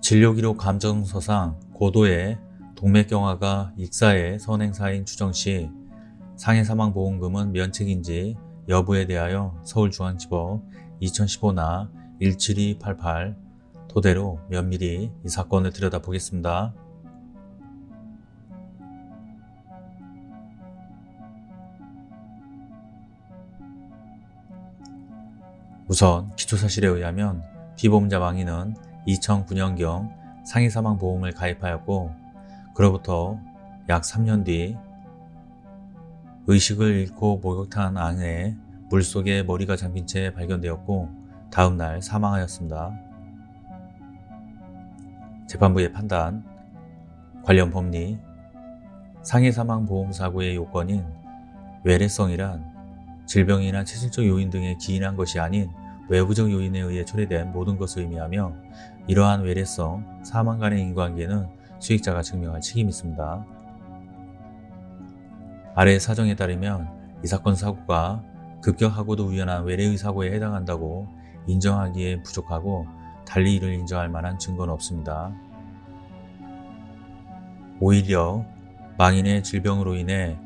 진료기록 감정서상 고도의 동맥경화가 익사의 선행사인 추정시 상해사망보험금은 면책인지 여부에 대하여 서울중앙지법 2015나 17288 토대로 면밀히 이 사건을 들여다보겠습니다. 우선 기초사실에 의하면 피보험자 망인은 2009년경 상해사망보험을 가입하였고 그로부터 약 3년 뒤 의식을 잃고 목욕탕 안에 물속에 머리가 잠긴 채 발견되었고 다음날 사망하였습니다. 재판부의 판단 관련 법리 상해사망보험사고의 요건인 외래성이란 질병이나 체질적 요인 등에 기인한 것이 아닌 외부적 요인에 의해 초래된 모든 것을 의미하며 이러한 외래성, 사망 간의 인관계는 수익자가 증명할 책임이 있습니다. 아래 사정에 따르면 이 사건 사고가 급격하고도 우연한 외래의 사고에 해당한다고 인정하기에 부족하고 달리 이를 인정할 만한 증거는 없습니다. 오히려 망인의 질병으로 인해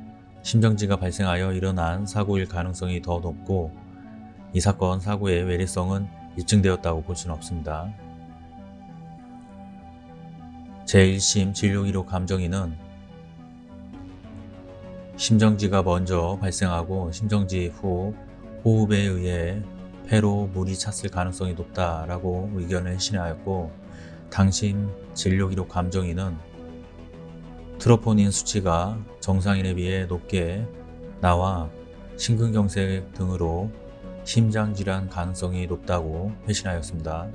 심정지가 발생하여 일어난 사고일 가능성이 더 높고 이 사건 사고의 외래성은 입증되었다고 볼 수는 없습니다. 제1심 진료기록 감정인은 심정지가 먼저 발생하고 심정지 후 호흡에 의해 폐로 물이 찼을 가능성이 높다라고 의견을 신하였고 당신 진료기록 감정인은 트로포닌 수치가 정상인에 비해 높게 나와 심근경색 등으로 심장질환 가능성이 높다고 회신하였습니다.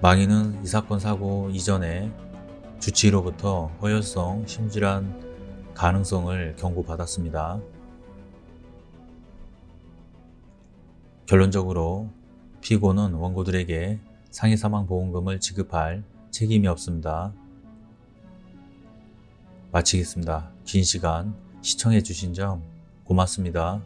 망인은 이 사건 사고 이전에 주치의로부터 허혈성 심질환 가능성을 경고받았습니다. 결론적으로 피고는 원고들에게 상해사망보험금을 지급할 책임이 없습니다. 마치겠습니다. 긴 시간 시청해 주신 점 고맙습니다.